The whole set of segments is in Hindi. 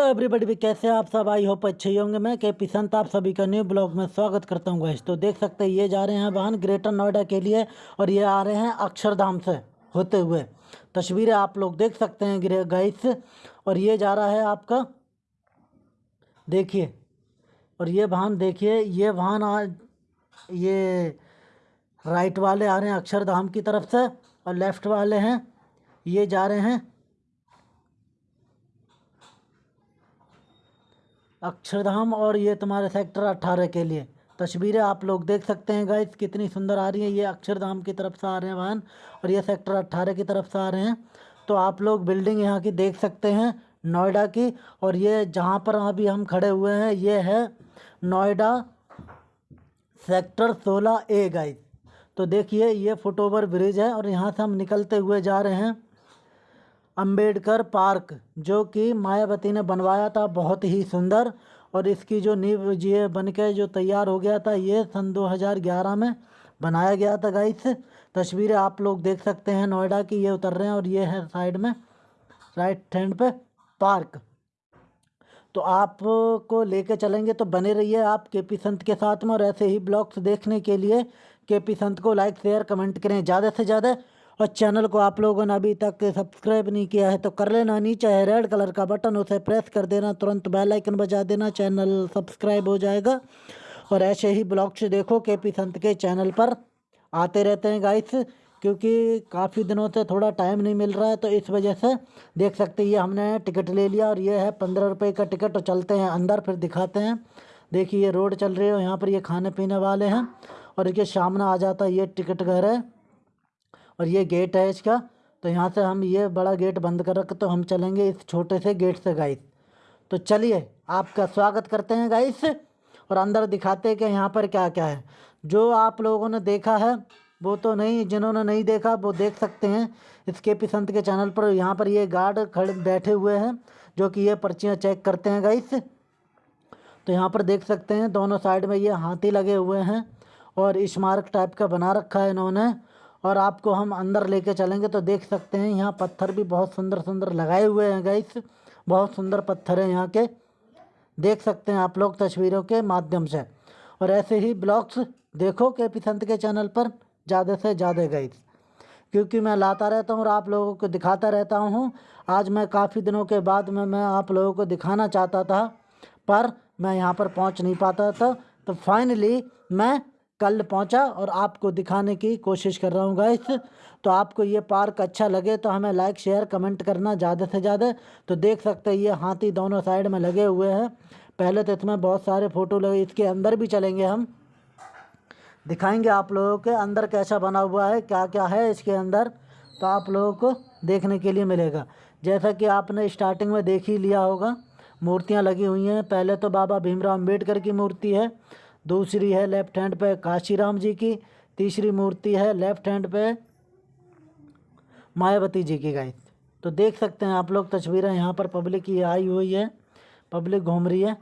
एवरीबॉडी भी कैसे आप सब? आई होप अच्छे ही होंगे। मैं के पी संत, आप सभी का न्यू ब्लॉग में स्वागत करता हूँ गैस तो देख सकते हैं, ये जा रहे हैं वाहन ग्रेटर नोएडा के लिए और ये आ रहे हैं अक्षरधाम से होते हुए। तस्वीरें आप लोग देख सकते हैं गैस और ये जा रहा है आपका, देखिए। और ये वाहन, देखिए, ये वाहन आज, ये राइट वाले आ रहे हैं अक्षरधाम की तरफ़ से और लेफ़्ट वाले हैं। ये जा रहे हैं अक्षरधाम और ये तुम्हारे सेक्टर अट्ठारह के लिए। तस्वीरें आप लोग देख सकते हैं गाइस कितनी सुंदर आ रही है। ये अक्षरधाम की तरफ़ से आ रहे हैं वाहन और ये सेक्टर अट्ठारह की तरफ़ से आ रहे हैं। तो आप लोग बिल्डिंग यहाँ की देख सकते हैं, नोएडा की। और ये जहाँ पर अभी हम खड़े हुए हैं, ये है नोएडा सेक्टर सोलह ए गाइस तो देखिए, ये फुट ओवर ब्रिज है और यहाँ से हम निकलते हुए जा रहे हैं। अंबेडकर पार्क, जो कि मायावती ने बनवाया था, बहुत ही सुंदर। और इसकी जो नींव ये बन के जो तैयार हो गया था, ये सन 2011 में बनाया गया था, गाइस। तस्वीरें आप लोग देख सकते हैं, नोएडा की ये उतर रहे हैं और ये है साइड में, राइट हैंड पे पार्क। तो आपको लेके चलेंगे तो बने रहिए आप के पी संत के साथ में। और ऐसे ही ब्लॉग्स देखने के लिए के पी संत को लाइक, शेयर, कमेंट करें, ज़्यादा से ज़्यादा। और चैनल को आप लोगों ने अभी तक सब्सक्राइब नहीं किया है तो कर लेना नीचे है रेड कलर का बटन, उसे प्रेस कर देना, तुरंत बेल आइकन बजा देना, चैनल सब्सक्राइब हो जाएगा। और ऐसे ही ब्लॉग से देखो के पी संत के चैनल पर। आते रहते हैं गाइस क्योंकि काफ़ी दिनों से थोड़ा टाइम नहीं मिल रहा है तो इस वजह से देख सकते ये हमने टिकट ले लिया और ये है पंद्रह रुपये का टिकट तो चलते हैं अंदर फिर दिखाते हैं। देखिए ये रोड चल रही है यहाँ पर ये खाने पीने वाले हैं, और ये सामने आ जाता है ये टिकट घर है। और ये गेट है इसका। तो यहाँ से हम ये बड़ा गेट बंद कर रख तो हम चलेंगे इस छोटे से गेट से गाइस तो चलिए, आपका स्वागत करते हैं गाइस और अंदर दिखाते हैं कि यहाँ पर क्या क्या है। जो आप लोगों ने देखा है, वो तो नहीं, जिन्होंने नहीं देखा, वो देख सकते हैं। इस के पी संत के चैनल पर यहाँ पर ये गार्ड खड़े बैठे हुए हैं, जो कि ये पर्चियाँ चेक करते हैं गाइस तो यहाँ पर देख सकते हैं, दोनों साइड में ये हाथी लगे हुए हैं और स्मारक टाइप का बना रखा है इन्होंने। और आपको हम अंदर लेके चलेंगे तो देख सकते हैं, यहाँ पत्थर भी बहुत सुंदर सुंदर लगाए हुए हैं गाइस बहुत सुंदर पत्थर हैं यहाँ के। देख सकते हैं आप लोग तस्वीरों के माध्यम से। और ऐसे ही ब्लॉग्स देखो के पी संत के चैनल पर, ज़्यादा से ज़्यादा गाइस क्योंकि मैं लाता रहता हूँ और आप लोगों को दिखाता रहता हूँ। आज मैं काफ़ी दिनों के बाद में, मैं आप लोगों को दिखाना चाहता था, पर मैं यहाँ पर पहुँच नहीं पाता था। तो फाइनली मैं कल पहुँचा और आपको दिखाने की कोशिश कर रहा हूँ गाइस तो आपको ये पार्क अच्छा लगे तो हमें लाइक शेयर कमेंट करना ज़्यादा से ज़्यादा। तो देख सकते हैं, ये हाथी दोनों साइड में लगे हुए हैं। पहले तो इसमें बहुत सारे फ़ोटो लगे, इसके अंदर भी चलेंगे हम। दिखाएँगे आप लोगों के अंदर कैसा बना हुआ है क्या क्या है इसके अंदर। तो आप लोगों को देखने के लिए मिलेगा। जैसा कि आपने स्टार्टिंग में देख ही लिया होगा, मूर्तियाँ लगी हुई हैं। पहले तो बाबा भीमराव अंबेडकर की मूर्ति है। दूसरी है लेफ़्ट हैंड पे काशीराम जी की, तीसरी मूर्ति है लेफ़्ट हैंड पे मायावती जी की गाइस तो देख सकते हैं आप लोग, तस्वीरें यहाँ पर पब्लिक की आई हुई है, पब्लिक घूम रही है।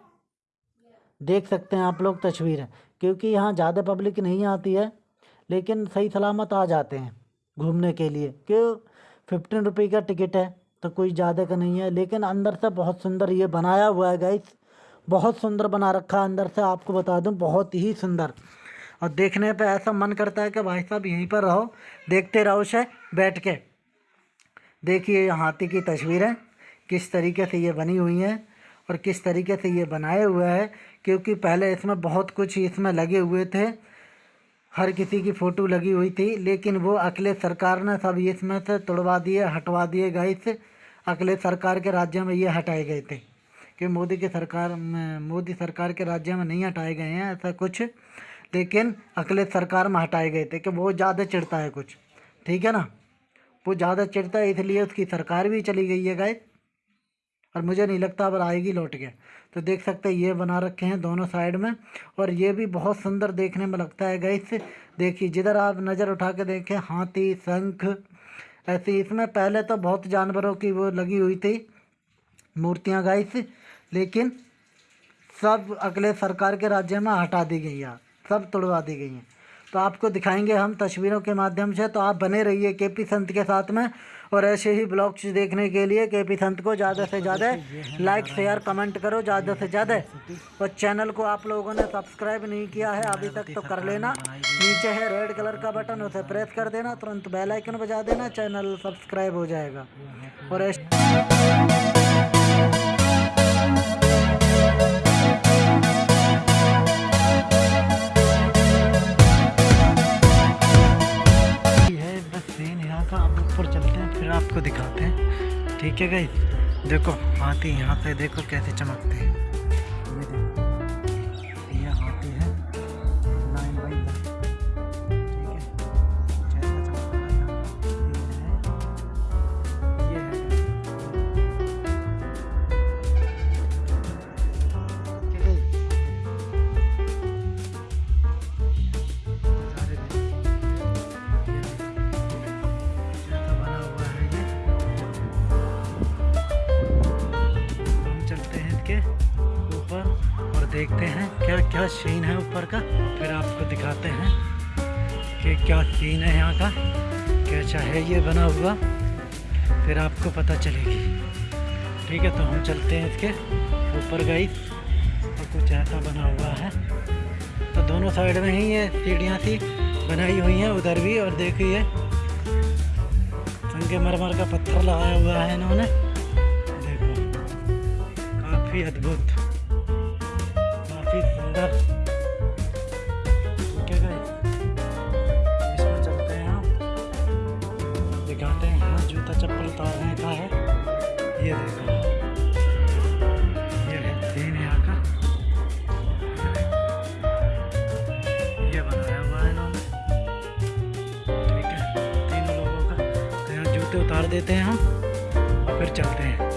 देख सकते हैं आप लोग तस्वीरें, क्योंकि यहाँ ज़्यादा पब्लिक नहीं आती है, लेकिन सही सलामत आ जाते हैं घूमने के लिए। क्यों? फिफ्टीन रुपये का टिकट है तो कोई ज़्यादा का नहीं है, लेकिन अंदर से बहुत सुंदर ये बनाया हुआ है गाइस बहुत सुंदर बना रखा अंदर से आपको बता दूँ, बहुत ही सुंदर। और देखने पे ऐसा मन करता है कि भाई साहब यहीं पर रहो, देखते रहो से बैठ के। देखिए हाथी की तस्वीरें, किस तरीके से ये बनी हुई हैं और किस तरीके से ये बनाए हुए हैं, क्योंकि पहले इसमें बहुत कुछ इसमें लगे हुए थे, हर किसी की फ़ोटो लगी हुई थी, लेकिन वो अखिलेश सरकार ने सब इसमें से तोड़वा दिए, हटवा दिए गए से अखिलेश सरकार के राज्य में ये हटाए गए थे। कि मोदी की सरकार मोदी सरकार के राज्य में नहीं हटाए गए हैं, ऐसा कुछ। लेकिन अखिलेश सरकार में हटाए गए थे कि वो ज़्यादा चिड़ता है कुछ। ठीक है ना? वो ज़्यादा चिड़ता है, इसलिए उसकी सरकार भी चली गई है गाय और मुझे नहीं लगता अब आएगी लौट के। तो देख सकते हैं, ये बना रखे हैं दोनों साइड में। और ये भी बहुत सुंदर देखने में लगता है गैस देखिए, जिधर आप नज़र उठा के देखें, हाथी, शंख, ऐसे इसमें पहले तो बहुत जानवरों की वो लगी हुई थी मूर्तियाँ गाइस लेकिन सब अगले सरकार के राज्य में हटा दी गई है, सब तोड़वा दी गई हैं। तो आपको दिखाएँगे हम तस्वीरों के माध्यम से तो आप बने रहिए के पी संत के साथ में, और ऐसे ही ब्लॉग्स देखने के लिए के पी संत को ज़्यादा से ज़्यादा लाइक शेयर कमेंट करो ज़्यादा से ज़्यादा। और चैनल को आप लोगों ने सब्सक्राइब नहीं किया है, अभी तक तो कर लेना। नीचे है रेड कलर का बटन उसे प्रेस कर देना, तुरंत बेल आइकन बजा देना चैनल सब्सक्राइब हो जाएगा। और ऐसे का आप ऊपर चलते हैं, फिर आपको दिखाते हैं। ठीक है गई देखो, हाथी यहाँ पे देखो कैसे चमकते हैं। ये देखो क्या सीन है ऊपर का? फिर आपको दिखाते हैं कि क्या सीन है यहाँ का, कैसा है ये बना हुआ, फिर आपको पता चलेगी। ठीक है तो हम चलते हैं इसके ऊपर गई और कुछ ऐसा बना हुआ है। तो दोनों साइड में ही ये सीढ़ियाँ सी बनाई हुई हैं उधर भी, और देखिए संगमरमर का पत्थर लगाया हुआ है इन्होंने। देखो, काफ़ी अद्भुत। जूता देता है? ये देखो ये है तीन यहाँ का। ये बनाया हुआ है इन्होंने। ठीक है, तीन लोगों का। तो यहाँ जूते उतार देते हैं हम, और फिर चलते हैं।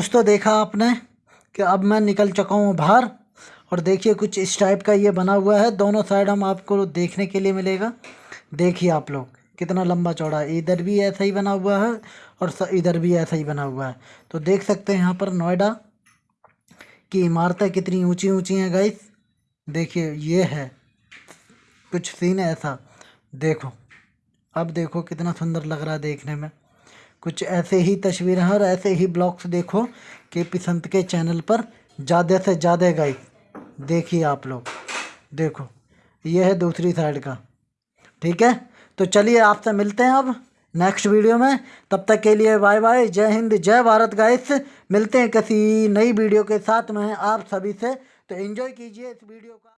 दोस्तों देखा आपने कि अब मैं निकल चुका हूँ बाहर और देखिए कुछ इस टाइप का ये बना हुआ है। दोनों साइड हम आपको देखने के लिए मिलेगा। देखिए आप लोग, कितना लंबा चौड़ा इधर भी ऐसा ही बना हुआ है और इधर भी ऐसा ही बना हुआ है। तो देख सकते हैं यहाँ पर नोएडा की इमारतें कितनी ऊँची ऊँची हैं गाइस देखिए ये है। कुछ सीन ऐसा। देखो। अब देखो कितना सुंदर लग रहा है देखने में। कुछ ऐसे ही तस्वीरें हैं और ऐसे ही ब्लॉग्स देखो के पी संत के चैनल पर ज़्यादा से ज़्यादा गाइस देखिए आप लोग। देखो ये है दूसरी साइड का। ठीक है? तो चलिए आपसे मिलते हैं अब नेक्स्ट वीडियो में। तब तक के लिए बाय बाय। जय हिंद, जय भारत गाइस। मिलते हैं किसी नई वीडियो के साथ में आप सभी से। तो एंजॉय कीजिए इस वीडियो का।